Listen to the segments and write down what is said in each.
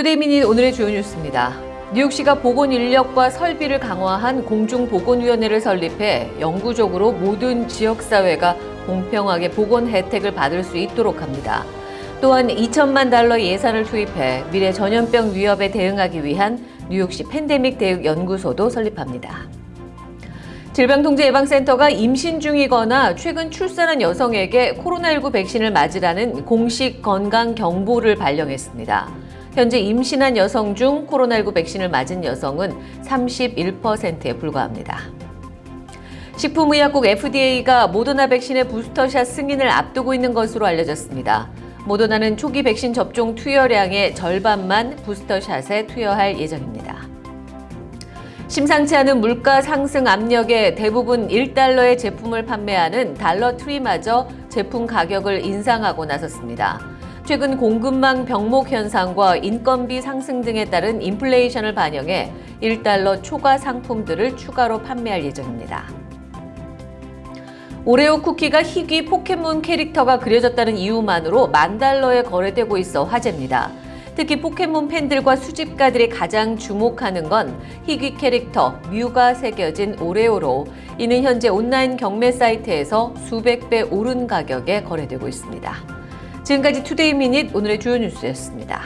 투데이미닛 오늘의 주요 뉴스입니다. 뉴욕시가 보건 인력과 설비를 강화한 공중보건위원회를 설립해 영구적으로 모든 지역사회가 공평하게 보건 혜택을 받을 수 있도록 합니다. 또한 2천만 달러 예산을 투입해 미래 전염병 위협에 대응하기 위한 뉴욕시 팬데믹 대응 연구소도 설립합니다. 질병통제예방센터가 임신 중이거나 최근 출산한 여성에게 코로나19 백신을 맞으라는 공식 건강 경보를 발령했습니다. 현재 임신한 여성 중 코로나19 백신을 맞은 여성은 31%에 불과합니다. 식품의약국 FDA가 모더나 백신의 부스터샷 승인을 앞두고 있는 것으로 알려졌습니다. 모더나는 초기 백신 접종 투여량의 절반만 부스터샷에 투여할 예정입니다. 심상치 않은 물가 상승 압력에 대부분 1달러의 제품을 판매하는 달러트리마저 제품 가격을 인상하고 나섰습니다. 최근 공급망 병목 현상과 인건비 상승 등에 따른 인플레이션을 반영해 1달러 초과 상품들을 추가로 판매할 예정입니다. 오레오 쿠키가 희귀 포켓몬 캐릭터가 그려졌다는 이유만으로 만 달러에 거래되고 있어 화제입니다. 특히 포켓몬 팬들과 수집가들이 가장 주목하는 건 희귀 캐릭터 뮤가 새겨진 오레오로 이는 현재 온라인 경매 사이트에서 수백 배 오른 가격에 거래되고 있습니다. 지금까지 Today Minute 오늘의 주요 뉴스였습니다.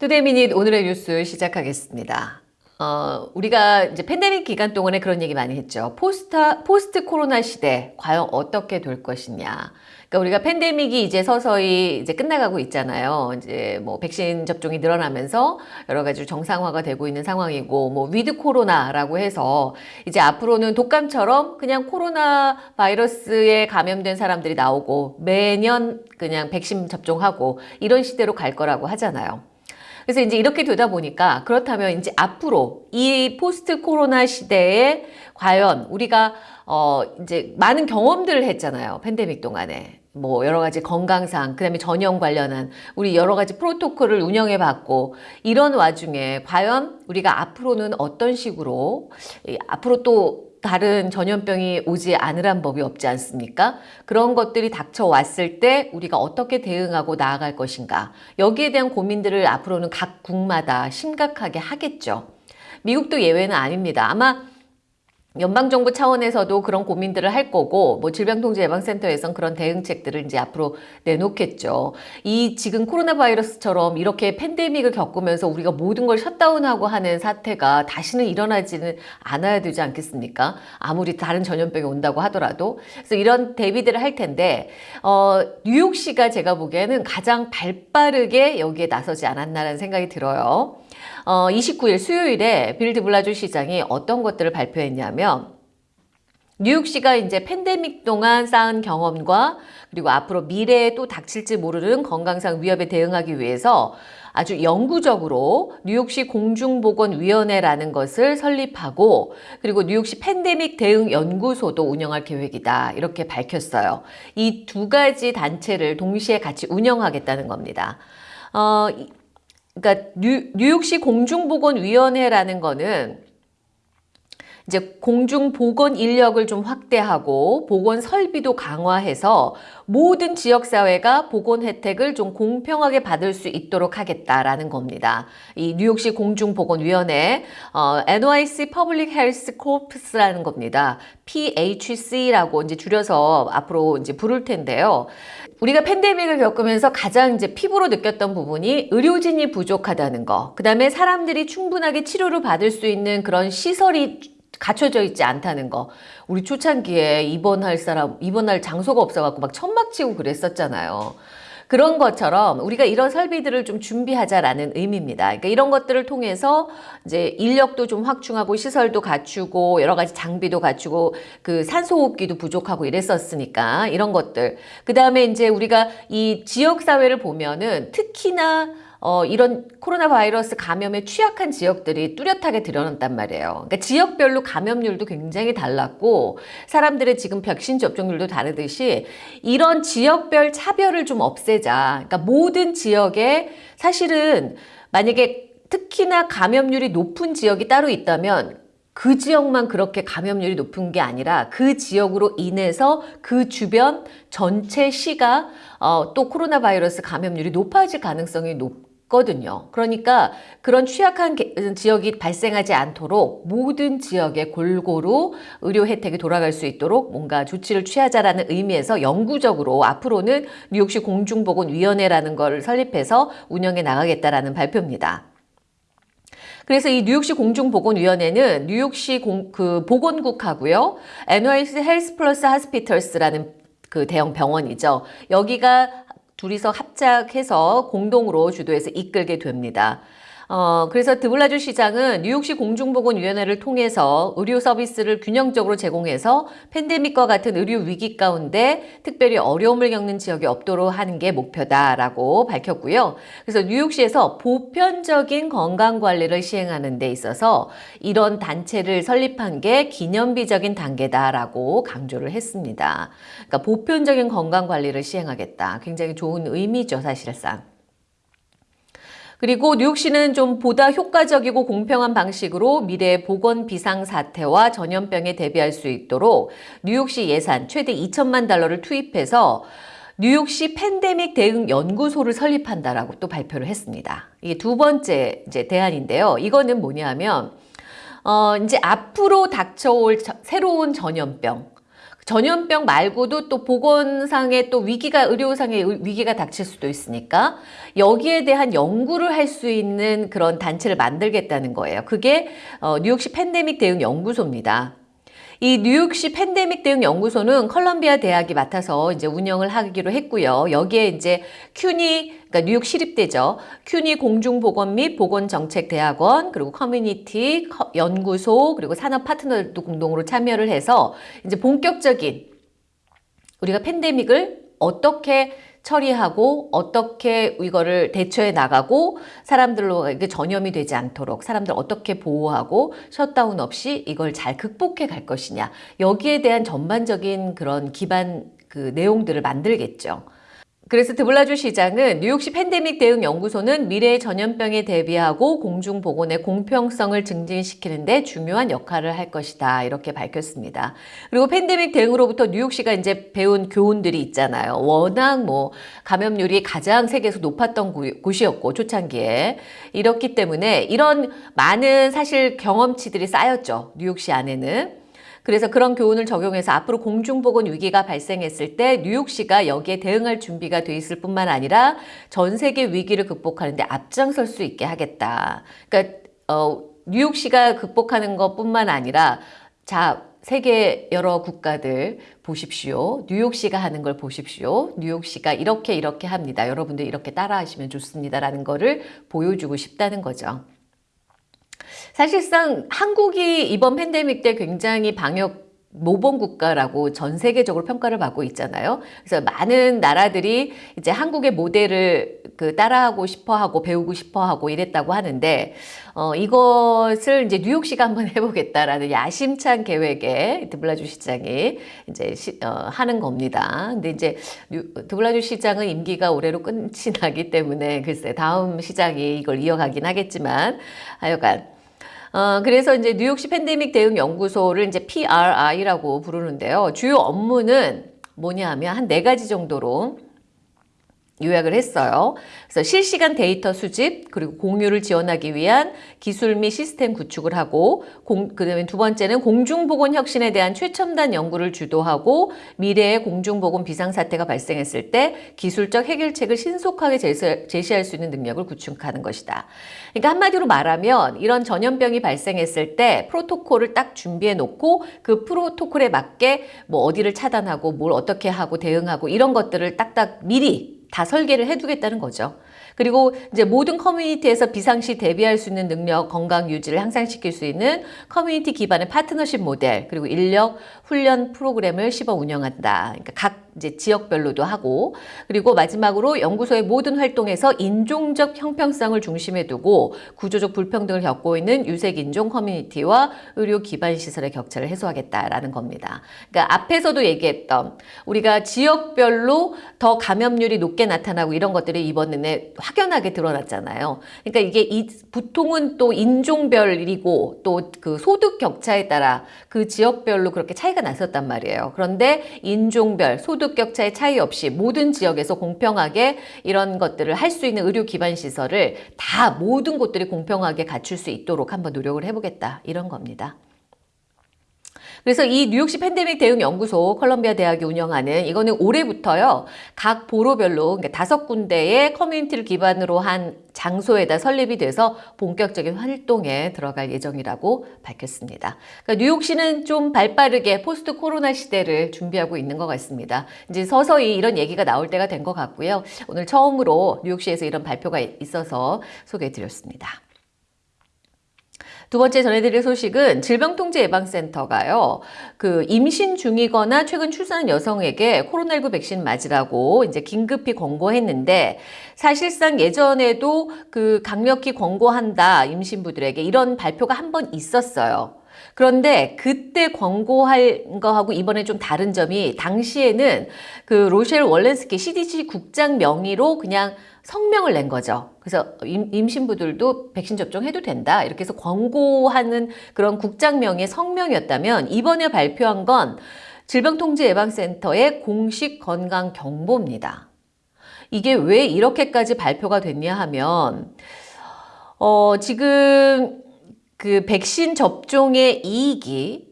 Today Minute 오늘의 뉴스 시작하겠습니다. 어, 우리가 이제 팬데믹 기간 동안에 그런 얘기 많이 했죠. post, post 코로나 시대 과연 어떻게 될 것이냐. 그러니까 우리가 팬데믹이 이제 서서히 이제 끝나가고 있잖아요. 이제 뭐 백신 접종이 늘어나면서 여러 가지 정상화가 되고 있는 상황이고 뭐 with 코로나라고 해서 이제 앞으로는 독감처럼 그냥 코로나 바이러스에 감염된 사람들이 나오고 매년 그냥 백신 접종하고 이런 시대로 갈 거라고 하잖아요. 그래서 이제 이렇게 되다 보니까 그렇다면 이제 앞으로 이 포스트 코로나 시대에 과연 우리가 어 이제 많은 경험들을 했잖아요. 팬데믹 동안에. 뭐 여러 가지 건강상 그다음에 전염 관련한 우리 여러 가지 프로토콜을 운영해 봤고 이런 와중에 과연 우리가 앞으로는 어떤 식으로 앞으로 또 다른 전염병이 오지 않으란 법이 없지 않습니까? 그런 것들이 닥쳐왔을 때 우리가 어떻게 대응하고 나아갈 것인가 여기에 대한 고민들을 앞으로는 각 국마다 심각하게 하겠죠. 미국도 예외는 아닙니다. 아마 연방정부 차원에서도 그런 고민들을 할 거고 뭐 질병통제예방센터에선 그런 대응책들을 이제 앞으로 내놓겠죠. 이 지금 코로나 바이러스처럼 이렇게 팬데믹을 겪으면서 우리가 모든 걸 셧다운하고 하는 사태가 다시는 일어나지는 않아야 되지 않겠습니까? 아무리 다른 전염병이 온다고 하더라도 그래서 이런 대비들을 할 텐데 어, 뉴욕시가 제가 보기에는 가장 발빠르게 여기에 나서지 않았나라는 생각이 들어요. 어, 29일 수요일에 빌 드 블라지오 시장이 어떤 것들을 발표했냐면 뉴욕시가 이제 팬데믹 동안 쌓은 경험과 그리고 앞으로 미래에 또 닥칠지 모르는 건강상 위협에 대응하기 위해서 아주 영구적으로 뉴욕시 공중보건위원회라는 것을 설립하고 그리고 뉴욕시 팬데믹 대응 연구소도 운영할 계획이다 이렇게 밝혔어요. 이 두 가지 단체를 동시에 같이 운영하겠다는 겁니다. 어, 그러니까 뉴, 뉴욕시 공중보건위원회라는 거는 이제 공중 보건 인력을 좀 확대하고 보건 설비도 강화해서 모든 지역사회가 보건 혜택을 좀 공평하게 받을 수 있도록 하겠다라는 겁니다. 이 뉴욕시 공중보건위원회 어, NYC Public Health Corps라는 겁니다. PHC라고 이제 줄여서 앞으로 이제 부를 텐데요. 우리가 팬데믹을 겪으면서 가장 이제 피부로 느꼈던 부분이 의료진이 부족하다는 거. 그 다음에 사람들이 충분하게 치료를 받을 수 있는 그런 시설이 갖춰져 있지 않다는 거. 우리 초창기에 입원할 사람, 입원할 장소가 없어갖고 막 천막 치고 그랬었잖아요. 그런 것처럼 우리가 이런 설비들을 좀 준비하자라는 의미입니다. 그러니까 이런 것들을 통해서 이제 인력도 좀 확충하고 시설도 갖추고 여러 가지 장비도 갖추고 그 산소호흡기도 부족하고 이랬었으니까 이런 것들. 그 다음에 이제 우리가 이 지역 사회를 보면은 특히나 어, 이런 코로나 바이러스 감염에 취약한 지역들이 뚜렷하게 드러났단 말이에요. 그러니까 지역별로 감염률도 굉장히 달랐고 사람들의 지금 백신 접종률도 다르듯이 이런 지역별 차별을 좀 없애자. 그러니까 모든 지역에 사실은 만약에 특히나 감염률이 높은 지역이 따로 있다면 그 지역만 그렇게 감염률이 높은 게 아니라 그 지역으로 인해서 그 주변 전체 시가 어, 또 코로나 바이러스 감염률이 높아질 가능성이 높 거든요. 그러니까 그런 취약한 게- 지역이 발생하지 않도록 모든 지역에 골고루 의료 혜택이 돌아갈 수 있도록 뭔가 조치를 취하자라는 의미에서 영구적으로 앞으로는 뉴욕시 공중보건위원회라는 걸 설립해서 운영해 나가겠다라는 발표입니다. 그래서 이 뉴욕시 공중보건위원회는 뉴욕시 공, 그 보건국하고요. NYC 헬스 플러스 하스피털스라는 그 대형 병원이죠. 여기가 둘이서 합작해서 공동으로 주도해서 이끌게 됩니다. 어, 그래서 드블라주 시장은 뉴욕시 공중보건위원회를 통해서 의료 서비스를 균형적으로 제공해서 팬데믹과 같은 의료 위기 가운데 특별히 어려움을 겪는 지역이 없도록 하는 게 목표다라고 밝혔고요. 그래서 뉴욕시에서 보편적인 건강 관리를 시행하는 데 있어서 이런 단체를 설립한 게 기념비적인 단계다라고 강조를 했습니다. 그러니까 보편적인 건강 관리를 시행하겠다. 굉장히 좋은 의미죠, 사실상. 그리고 뉴욕시는 좀 보다 효과적이고 공평한 방식으로 미래의 보건 비상 사태와 전염병에 대비할 수 있도록 뉴욕시 예산 최대 2천만 달러를 투입해서 뉴욕시 팬데믹 대응 연구소를 설립한다라고 또 발표를 했습니다. 이게 두 번째 이제 대안인데요. 이거는 뭐냐면 어 이제 앞으로 닥쳐올 저- 새로운 전염병 전염병 말고도 또 보건상의 또 위기가 의료상의 의- 위기가 닥칠 수도 있으니까 여기에 대한 연구를 할 수 있는 그런 단체를 만들겠다는 거예요. 그게 어, 뉴욕시 팬데믹 대응 연구소입니다. 이 뉴욕시 팬데믹 대응 연구소는 컬럼비아 대학이 맡아서 이제 운영을 하기로 했고요. 여기에 이제 CUNY 그러니까 뉴욕 시립대죠. CUNY 공중보건 및 보건정책대학원 그리고 커뮤니티 커- 연구소 그리고 산업 파트너들도 공동으로 참여를 해서 이제 본격적인 우리가 팬데믹을 어떻게 처리하고 어떻게 이거를 대처해 나가고 사람들로 이게 전염이 되지 않도록 사람들 어떻게 보호하고 셧다운 없이 이걸 잘 극복해 갈 것이냐 여기에 대한 전반적인 그런 기반 그 내용들을 만들겠죠. 그래서 드블라주 시장은 뉴욕시 팬데믹 대응 연구소는 미래의 전염병에 대비하고 공중보건의 공평성을 증진시키는 데 중요한 역할을 할 것이다. 이렇게 밝혔습니다. 그리고 팬데믹 대응으로부터 뉴욕시가 이제 배운 교훈들이 있잖아요. 워낙 뭐 감염률이 가장 세계에서 높았던 구- 곳이었고 초창기에 이렇기 때문에 이런 많은 사실 경험치들이 쌓였죠. 뉴욕시 안에는. 그래서 그런 교훈을 적용해서 앞으로 공중보건 위기가 발생했을 때 뉴욕시가 여기에 대응할 준비가 돼 있을 뿐만 아니라 전 세계 위기를 극복하는데 앞장설 수 있게 하겠다. 그러니까 어, 뉴욕시가 극복하는 것뿐만 아니라 자 세계 여러 국가들 보십시오. 뉴욕시가 하는 걸 보십시오. 뉴욕시가 이렇게 이렇게 합니다. 여러분들 이렇게 따라 하시면 좋습니다라는 거를 보여주고 싶다는 거죠. 사실상 한국이 이번 팬데믹 때 굉장히 방역 모범 국가라고 전 세계적으로 평가를 받고 있잖아요. 그래서 많은 나라들이 이제 한국의 모델을 그 따라하고 싶어 하고 배우고 싶어 하고 이랬다고 하는데, 어, 이것을 이제 뉴욕시가 한번 해보겠다라는 야심찬 계획에 드블라주 시장이 이제 시, 어, 하는 겁니다. 근데 이제 뉴- 드블라주 시장은 임기가 올해로 끝이 나기 때문에 글쎄 다음 시장이 이걸 이어가긴 하겠지만 하여간 어, 그래서 이제 뉴욕시 팬데믹 대응 연구소를 이제 PRI라고 부르는데요. 주요 업무는 뭐냐 하면 한 네 가지 정도로 요약을 했어요. 그래서 실시간 데이터 수집 그리고 공유를 지원하기 위한 기술 및 시스템 구축을 하고 공, 그다음에 두 번째는 공중보건 혁신에 대한 최첨단 연구를 주도하고 미래의 공중보건 비상사태가 발생했을 때 기술적 해결책을 신속하게 제시, 제시할 수 있는 능력을 구축하는 것이다. 그러니까 한마디로 말하면 이런 전염병이 발생했을 때 프로토콜을 딱 준비해 놓고 그 프로토콜에 맞게 뭐 어디를 차단하고 뭘 어떻게 하고 대응하고 이런 것들을 딱딱 미리 다 설계를 해두겠다는 거죠. 그리고 이제 모든 커뮤니티에서 비상시 대비할 수 있는 능력, 건강 유지를 향상시킬 수 있는 커뮤니티 기반의 파트너십 모델, 그리고 인력 훈련 프로그램을 씹어 운영한다. 그러니까 각 이제 지역별로도 하고, 그리고 마지막으로 연구소의 모든 활동에서 인종적 형평성을 중심에 두고 구조적 불평등을 겪고 있는 유색 인종 커뮤니티와 의료 기반 시설의 격차를 해소하겠다라는 겁니다. 그러니까 앞에서도 얘기했던 우리가 지역별로 더 감염률이 높게 나타나고 이런 것들이 이번에 확연하게 드러났잖아요. 그러니까 이게 이, 보통은 또 인종별이고 또 그 소득 격차에 따라 그 지역별로 그렇게 차이가 났었단 말이에요. 그런데 인종별, 소득 격차의 차이 없이 모든 지역에서 공평하게 이런 것들을 할 수 있는 의료 기반 시설을 다 모든 곳들이 공평하게 갖출 수 있도록 한번 노력을 해보겠다. 이런 겁니다. 그래서 이 뉴욕시 팬데믹 대응 연구소 컬럼비아 대학이 운영하는 이거는 올해부터요. 각 borough별로 그러니까 다섯 군데의 커뮤니티를 기반으로 한 장소에다 설립이 돼서 본격적인 활동에 들어갈 예정이라고 밝혔습니다. 그러니까 뉴욕시는 좀 발빠르게 포스트 코로나 시대를 준비하고 있는 것 같습니다. 이제 서서히 이런 얘기가 나올 때가 된 것 같고요. 오늘 처음으로 뉴욕시에서 이런 발표가 있어서 소개해 드렸습니다. 두 번째 전해드릴 소식은 질병통제예방센터가요. 그 임신 중이거나 최근 출산한 여성에게 코로나19 백신 맞으라고 이제 긴급히 권고했는데 사실상 예전에도 그 강력히 권고한다 임신부들에게 이런 발표가 한 번 있었어요. 그런데 그때 권고할 거하고 이번에 좀 다른 점이 당시에는 그 로셸 월렌스키 CDC 국장 명의로 그냥 성명을 낸 거죠. 그래서 임, 신부들도 백신 접종해도 된다. 이렇게 해서 권고하는 그런 국장 명의 성명이었다면 이번에 발표한 건 질병통제예방센터의 공식 건강 경보입니다. 이게 왜 이렇게까지 발표가 됐냐 하면 어, 지금 그 백신 접종의 이익이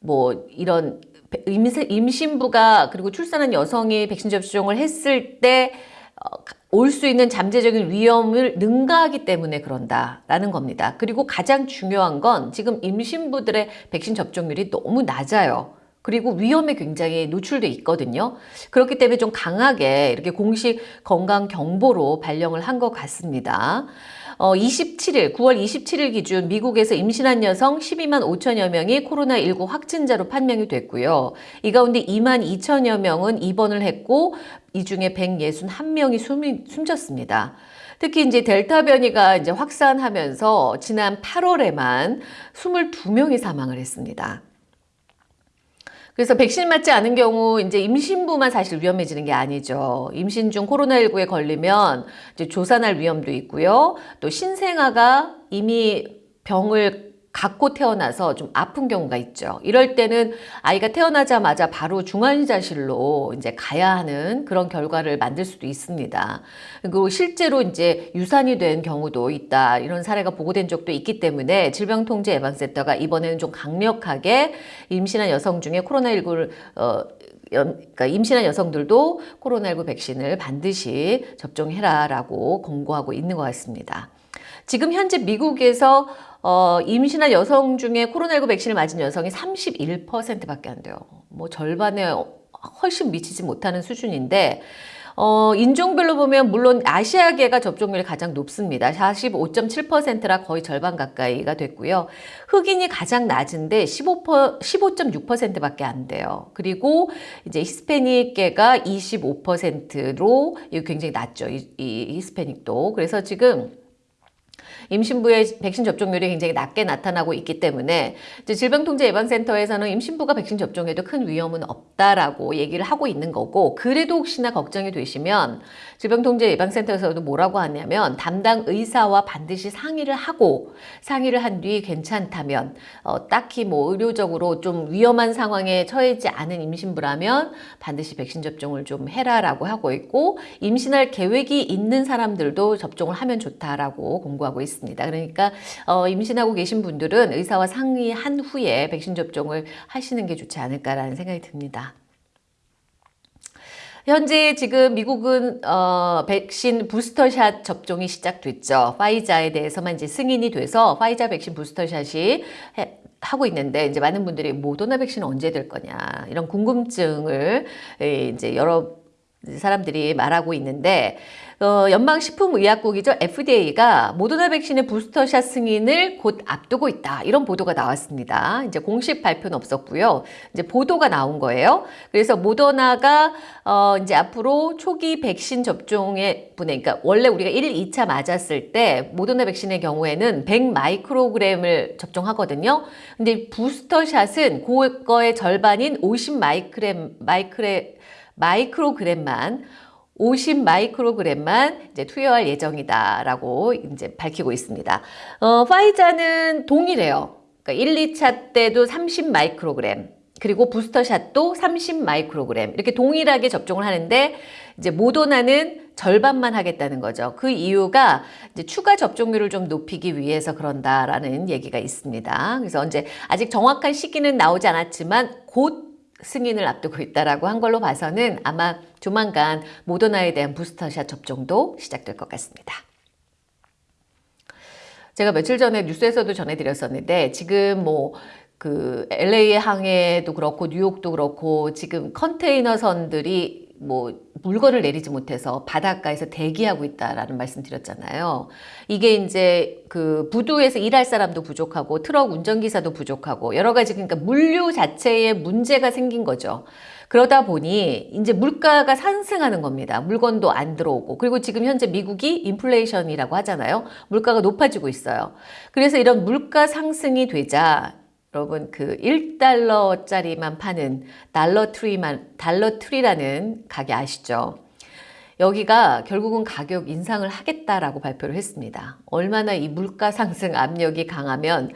뭐 이런 임신부가 그리고 출산한 여성이 백신 접종을 했을 때 어, 올수 있는 잠재적인 위험을 능가하기 때문에 그런다라는 겁니다. 그리고 가장 중요한 건 지금 임신부들의 백신 접종률이 너무 낮아요. 그리고 위험에 굉장히 노출돼 있거든요. 그렇기 때문에 좀 강하게 이렇게 공식 건강 경보로 발령을 한 것 같습니다. 어, 27일, 9월 27일 기준 미국에서 임신한 여성 12만 5천여 명이 코로나19 확진자로 판명이 됐고요. 이 가운데 2만 2천여 명은 입원을 했고 이 중에 161명이 숨이, 숨졌습니다. 특히 이제 델타 변이가 이제 확산하면서 지난 8월에만 22명이 사망을 했습니다. 그래서 백신 맞지 않은 경우 이제 임신부만 사실 위험해지는 게 아니죠. 임신 중 코로나19에 걸리면 이제 조산할 위험도 있고요. 또 신생아가 이미 병을 갖고 태어나서 좀 아픈 경우가 있죠. 이럴 때는 아이가 태어나자마자 바로 중환자실로 이제 가야 하는 그런 결과를 만들 수도 있습니다. 그리고 실제로 이제 유산이 된 경우도 있다. 이런 사례가 보고된 적도 있기 때문에 질병통제 예방센터가 이번에는 좀 강력하게 임신한 여성 중에 코로나19를 어, 그러니까 임신한 여성들도 코로나19 백신을 반드시 접종해라 라고 권고하고 있는 것 같습니다. 지금 현재 미국에서 어, 임신한 여성 중에 코로나19 백신을 맞은 여성이 31%밖에 안 돼요. 뭐 절반에 훨씬 미치지 못하는 수준인데 어, 인종별로 보면 물론 아시아계가 접종률이 가장 높습니다. 45.7%라 거의 절반 가까이가 됐고요. 흑인이 가장 낮은데 15, 15.6%밖에 안 돼요. 그리고 이제 히스패닉계가 25%로 굉장히 낮죠. 이, 이 히스패닉도. 그래서 지금 임신부의 백신 접종률이 굉장히 낮게 나타나고 있기 때문에 질병통제예방센터에서는 임신부가 백신 접종해도 큰 위험은 없다라고 얘기를 하고 있는 거고 그래도 혹시나 걱정이 되시면 질병통제예방센터에서도 뭐라고 하냐면 담당 의사와 반드시 상의를 하고 상의를 한 뒤 괜찮다면 어, 딱히 뭐 의료적으로 좀 위험한 상황에 처해지 않은 임신부라면 반드시 백신 접종을 좀 해라라고 하고 있고 임신할 계획이 있는 사람들도 접종을 하면 좋다라고 공고하고 있습니다. 그러니까 어, 임신하고 계신 분들은 의사와 상의한 후에 백신 접종을 하시는 게 좋지 않을까라는 생각이 듭니다. 현재 지금 미국은 어, 백신 부스터샷 접종이 시작됐죠. 파이자에 대해서만 이제 승인이 돼서 파이자 백신 부스터샷이 해, 하고 있는데 이제 많은 분들이 모더나 백신 언제 될 거냐 이런 궁금증을 이제 여러 사람들이 말하고 있는데 어, 연방식품의약국이죠. FDA가 모더나 백신의 부스터샷 승인을 곧 앞두고 있다. 이런 보도가 나왔습니다. 이제 공식 발표는 없었고요. 이제 보도가 나온 거예요. 그래서 모더나가 어, 이제 앞으로 초기 백신 접종에 분해, 그러니까 원래 우리가 1, 2차 맞았을 때 모더나 백신의 경우에는 100 마이크로그램을 접종하거든요. 근데 부스터샷은 그거의 절반인 50 마이크램, 마이크레, 마이크로그램만 50 마이크로그램만 이제 투여할 예정이다라고 이제 밝히고 있습니다. 어, 파이자는 동일해요. 그러니까 1, 2차 때도 30 마이크로그램, 그리고 부스터샷도 30 마이크로그램 이렇게 동일하게 접종을 하는데 이제 모더나는 절반만 하겠다는 거죠. 그 이유가 이제 추가 접종률을 좀 높이기 위해서 그런다라는 얘기가 있습니다. 그래서 이제 아직 정확한 시기는 나오지 않았지만 곧 승인을 앞두고 있다라고 한 걸로 봐서는 아마 조만간 모더나에 대한 부스터샷 접종도 시작될 것 같습니다. 제가 며칠 전에 뉴스에서도 전해드렸었는데 지금 뭐그 LA 항해도 그렇고 뉴욕도 그렇고 지금 컨테이너선들이 뭐 물건을 내리지 못해서 바닷가에서 대기하고 있다라는 말씀 드렸잖아요. 이게 이제 그 부두에서 일할 사람도 부족하고 트럭 운전기사도 부족하고 여러 가지 그러니까 물류 자체에 문제가 생긴 거죠. 그러다 보니 이제 물가가 상승하는 겁니다. 물건도 안 들어오고 그리고 지금 현재 미국이 인플레이션이라고 하잖아요. 물가가 높아지고 있어요. 그래서 이런 물가 상승이 되자 여러분 그 1달러짜리만 파는 달러트리만 달러트리라는 가게 아시죠? 여기가 결국은 가격 인상을 하겠다라고 발표를 했습니다. 얼마나 이 물가 상승 압력이 강하면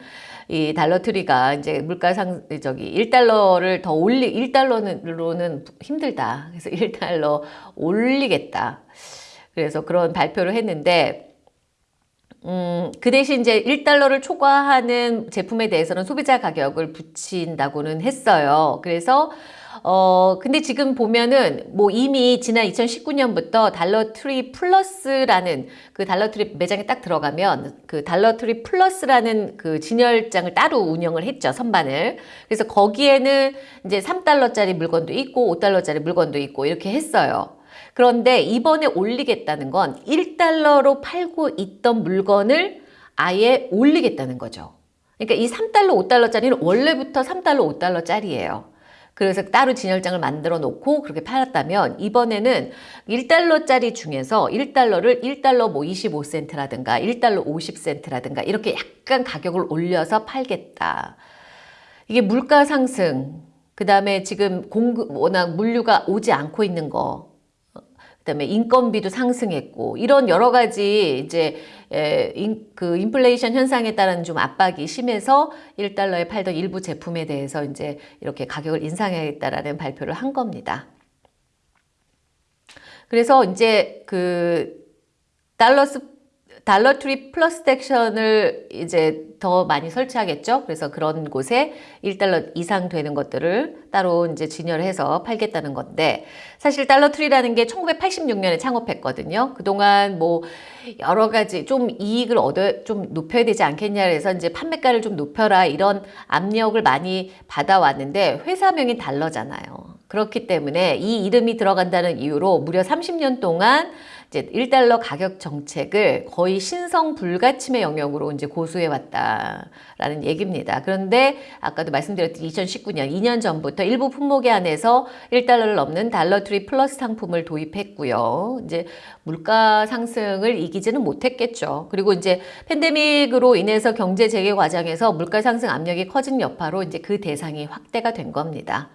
이 달러트리가 이제 물가 상 저기 1달러를 더 올리 1달러로는 힘들다. 그래서 1달러 올리겠다. 그래서 그런 발표를 했는데 음, 그 대신 이제 1달러를 초과하는 제품에 대해서는 소비자 가격을 붙인다고는 했어요. 그래서 어, 근데 지금 보면은 뭐 이미 지난 2019년부터 달러트리 플러스라는 그 달러트리 매장에 딱 들어가면 그 달러트리 플러스라는 그 진열장을 따로 운영을 했죠. 선반을. 그래서 거기에는 이제 3달러짜리 물건도 있고 5달러짜리 물건도 있고 이렇게 했어요. 그런데 이번에 올리겠다는 건 1달러로 팔고 있던 물건을 아예 올리겠다는 거죠. 그러니까 이 3달러, 5달러짜리는 원래부터 3달러, 5달러짜리예요. 그래서 따로 진열장을 만들어 놓고 그렇게 팔았다면 이번에는 1달러짜리 중에서 1달러를 1달러 뭐 25센트라든가 1달러 50센트라든가 이렇게 약간 가격을 올려서 팔겠다. 이게 물가 상승, 그 다음에 지금 공급, 워낙 물류가 오지 않고 있는 거, 그다음에 인건비도 상승했고 이런 여러 가지 이제 에, 인, 그 인플레이션 현상에 따른 좀 압박이 심해서 1달러에 팔던 일부 제품에 대해서 이제 이렇게 가격을 인상하겠다라는 발표를 한 겁니다. 그래서 이제 그 달러 스 Dollar Tree Plus 섹션을 이제 더 많이 설치하겠죠. 그래서 그런 곳에 1달러 이상 되는 것들을 따로 이제 진열해서 팔겠다는 건데 사실 Dollar Tree라는 게 1986년에 창업했거든요. 그동안 뭐 여러 가지 좀 이익을 얻어 좀 높여야 되지 않겠냐 해서 이제 판매가를 좀 높여라 이런 압력을 많이 받아왔는데 회사명이 달러잖아요. 그렇기 때문에 이 이름이 들어간다는 이유로 무려 30년 동안 이제 1달러 가격 정책을 거의 신성 불가침의 영역으로 이제 고수해 왔다라는 얘기입니다. 그런데 아까도 말씀드렸듯이 2019년 2년 전부터 일부 품목에 한해서 1달러를 넘는 달러트리 플러스 상품을 도입했고요. 이제 물가 상승을 이기지는 못했겠죠. 그리고 이제 팬데믹으로 인해서 경제 재개 과정에서 물가 상승 압력이 커진 여파로 이제 그 대상이 확대가 된 겁니다.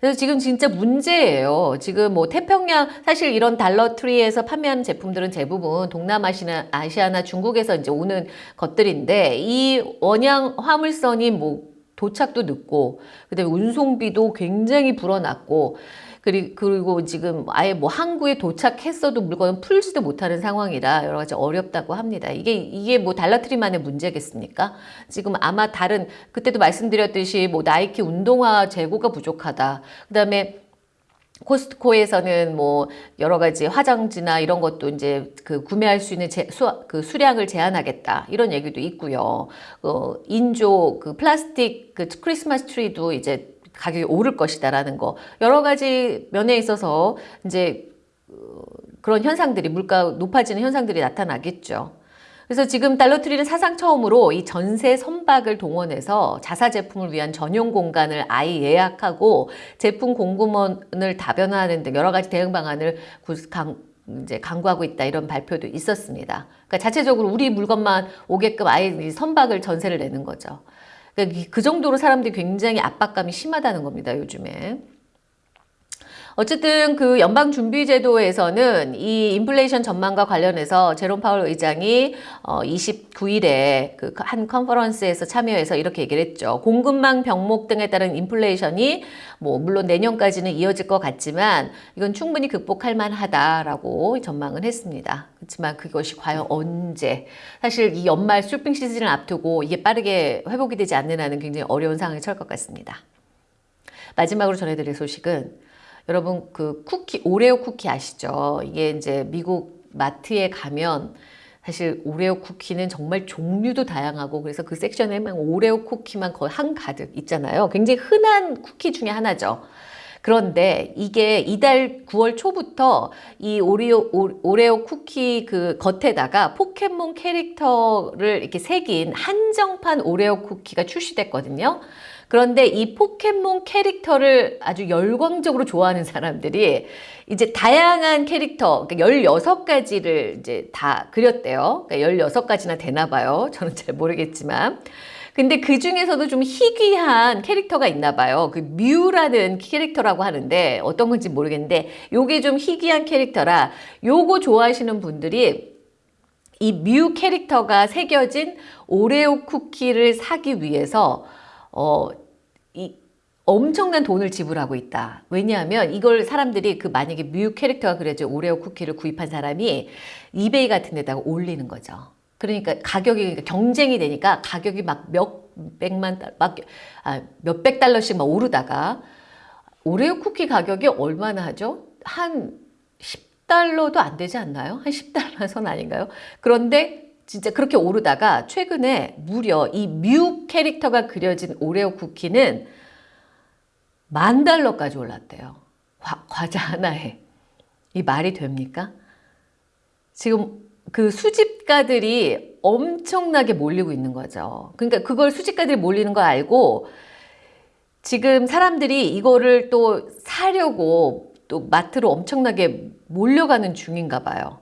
그래서 지금 진짜 문제예요. 지금 뭐 태평양 사실 이런 달러트리에서 판매하는 제품들은 대부분 동남아시아 아시아나 중국에서 이제 오는 것들인데 이 원양 화물선이 뭐 도착도 늦고 그다음에 운송비도 굉장히 불어났고 그리고 지금 아예 뭐 항구에 도착했어도 물건은 풀지도 못하는 상황이라 여러 가지 어렵다고 합니다. 이게 이게 뭐 달라트리만의 문제겠습니까? 지금 아마 다른 그때도 말씀드렸듯이 뭐 나이키 운동화 재고가 부족하다. 그다음에 코스트코에서는 뭐 여러 가지 화장지나 이런 것도 이제 그 구매할 수 있는 제, 수, 그 수량을 제한하겠다 이런 얘기도 있고요. 어, 인조 그 플라스틱 그 크리스마스 트리도 이제 가격이 오를 것이다라는 거 여러 가지 면에 있어서 이제 어, 그런 현상들이 물가 높아지는 현상들이 나타나겠죠. 그래서 지금 달러트리는 사상 처음으로 이 전세 선박을 동원해서 자사 제품을 위한 전용 공간을 아예 예약하고 제품 공급원을 다변화하는 등 여러 가지 대응 방안을 강, 이제 강구하고 있다 이런 발표도 있었습니다. 그러니까 자체적으로 우리 물건만 오게끔 아예 선박을 전세를 내는 거죠. 그러니까 그 정도로 사람들이 굉장히 압박감이 심하다는 겁니다. 요즘에. 어쨌든 그 연방준비제도에서는 이 인플레이션 전망과 관련해서 제롬 파월 의장이 어 29일에 그 한 컨퍼런스에서 참여해서 이렇게 얘기를 했죠. 공급망 병목 등에 따른 인플레이션이 뭐 물론 내년까지는 이어질 것 같지만 이건 충분히 극복할 만하다라고 전망을 했습니다. 그렇지만 그것이 과연 언제 사실 이 연말 쇼핑 시즌을 앞두고 이게 빠르게 회복이 되지 않는 한은 굉장히 어려운 상황에 처할 것 같습니다. 마지막으로 전해드릴 소식은 여러분 그 쿠키 오레오 쿠키 아시죠? 이게 이제 미국 마트에 가면 사실 오레오 쿠키는 정말 종류도 다양하고 그래서 그 섹션에 만 오레오 쿠키만 거의 한 가득 있잖아요. 굉장히 흔한 쿠키 중에 하나죠. 그런데 이게 이달 9월 초부터 이 오리오, 오, 레오 쿠키 그 겉에다가 포켓몬 캐릭터를 이렇게 새긴 한정판 오레오 쿠키가 출시됐거든요. 그런데 이 포켓몬 캐릭터를 아주 열광적으로 좋아하는 사람들이 이제 다양한 캐릭터, 그러니까 16가지를 이제 다 그렸대요. 그러니까 16가지나 되나 봐요. 저는 잘 모르겠지만. 근데 그 중에서도 좀 희귀한 캐릭터가 있나 봐요. 그 뮤라는 캐릭터라고 하는데 어떤 건지 모르겠는데 요게 좀 희귀한 캐릭터라 요거 좋아하시는 분들이 이 뮤 캐릭터가 새겨진 오레오 쿠키를 사기 위해서 어, 이 엄청난 돈을 지불하고 있다. 왜냐하면 이걸 사람들이 그 만약에 뮤 캐릭터가 그려진 오레오 쿠키를 구입한 사람이 이베이 같은 데다가 올리는 거죠. 그러니까 가격이 그러니까 경쟁이 되니까 가격이 막 몇백만 달, 막 아, 몇백 달러씩 막 오르다가 오레오 쿠키 가격이 얼마나 하죠? 한 10달러도 안 되지 않나요? 한 10달러 선 아닌가요? 그런데 진짜 그렇게 오르다가 최근에 무려 이 뮤 캐릭터가 그려진 오레오 쿠키는 만 달러까지 올랐대요. 과, 과자 하나에. 이 말이 됩니까? 지금 그 수집가들이 엄청나게 몰리고 있는 거죠. 그러니까 그걸 수집가들이 몰리는 거 알고 지금 사람들이 이거를 또 사려고 또 마트로 엄청나게 몰려가는 중인가 봐요.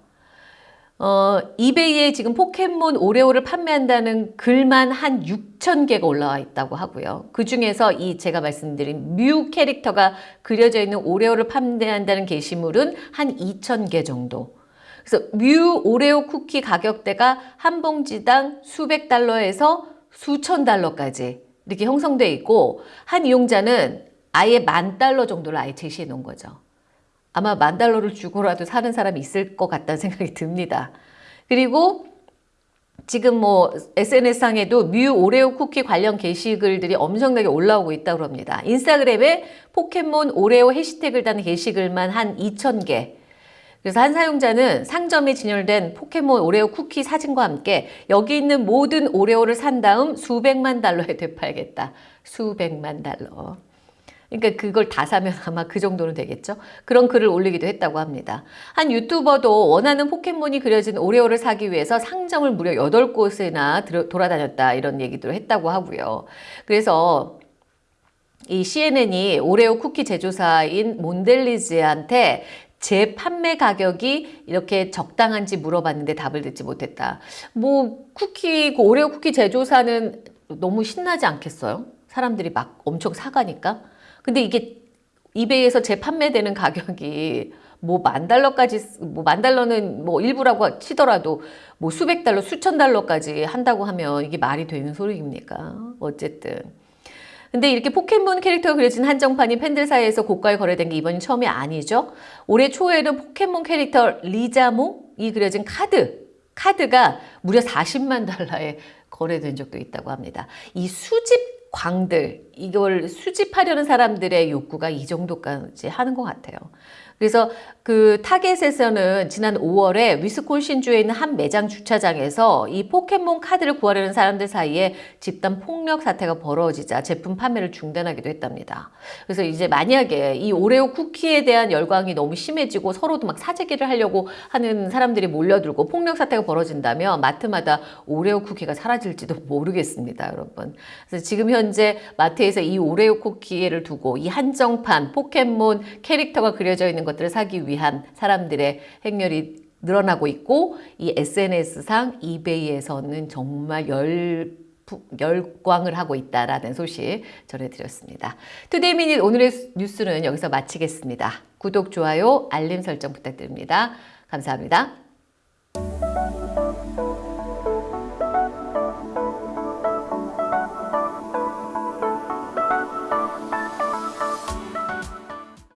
어, 이베이에 지금 포켓몬 오레오를 판매한다는 글만 한 6천 개가 올라와 있다고 하고요. 그 중에서 이 제가 말씀드린 뮤 캐릭터가 그려져 있는 오레오를 판매한다는 게시물은 한 2천 개 정도. 그래서 뮤 오레오 쿠키 가격대가 한 봉지당 수백 달러에서 수천 달러까지 이렇게 형성돼 있고 한 이용자는 아예 만 달러 정도를 아예 제시해 놓은 거죠. 아마 만 달러를 주고라도 사는 사람이 있을 것 같다는 생각이 듭니다. 그리고 지금 뭐 SNS상에도 뮤 오레오 쿠키 관련 게시글들이 엄청나게 올라오고 있다고 합니다. 인스타그램에 포켓몬 오레오 해시태그를 다는 게시글만 한 2,000개, 그래서 한 사용자는 상점에 진열된 포켓몬 오레오 쿠키 사진과 함께 여기 있는 모든 오레오를 산 다음 수백만 달러에 되팔겠다. 수백만 달러. 그러니까 그걸 다 사면 아마 그 정도는 되겠죠. 그런 글을 올리기도 했다고 합니다. 한 유튜버도 원하는 포켓몬이 그려진 오레오를 사기 위해서 상점을 무려 8곳이나 돌아다녔다 이런 얘기도 했다고 하고요. 그래서 이 CNN이 오레오 쿠키 제조사인 몬델리즈한테 제 판매 가격이 이렇게 적당한지 물어봤는데 답을 듣지 못했다. 뭐 쿠키, 그 오레오 쿠키 제조사는 너무 신나지 않겠어요? 사람들이 막 엄청 사가니까. 근데 이게 이베이에서 재판매되는 가격이 뭐 만 달러까지 뭐 만 달러는 뭐 일부라고 치더라도 뭐 수백 달러 수천 달러까지 한다고 하면 이게 말이 되는 소리입니까 어쨌든 근데 이렇게 포켓몬 캐릭터가 그려진 한정판이 팬들 사이에서 고가에 거래된 게 이번이 처음이 아니죠. 올해 초에는 포켓몬 캐릭터 리자몽이 그려진 카드, 카드가 무려 40만 달러에 거래된 적도 있다고 합니다. 이 수집 광들, 이걸 수집하려는 사람들의 욕구가 이 정도까지 하는 것 같아요. 그래서 그 타겟에서는 지난 5월에 위스콘신주에 있는 한 매장 주차장에서 이 포켓몬 카드를 구하려는 사람들 사이에 집단 폭력 사태가 벌어지자 제품 판매를 중단하기도 했답니다. 그래서 이제 만약에 이 오레오 쿠키에 대한 열광이 너무 심해지고 서로도 막 사재기를 하려고 하는 사람들이 몰려들고 폭력 사태가 벌어진다면 마트마다 오레오 쿠키가 사라질지도 모르겠습니다, 여러분. 그래서 지금 현재 마트에서 이 오레오 쿠키를 두고 이 한정판 포켓몬 캐릭터가 그려져 있는 것들을 사기 위한 사람들의 행렬이 늘어나고 있고 이 SNS상 이베이에서는 정말 열 부- 열광을 하고 있다라는 소식 전해드렸습니다. 투데이 미닛 오늘의 뉴스는 여기서 마치겠습니다. 구독, 좋아요, 알림 설정 부탁드립니다. 감사합니다.